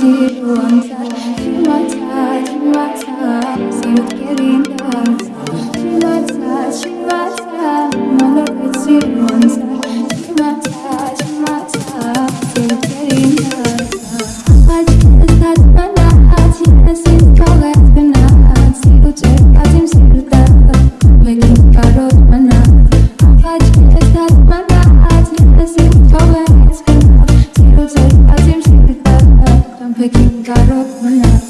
sie uns erfüllt. karot bulat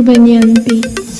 Rubanyan Beats.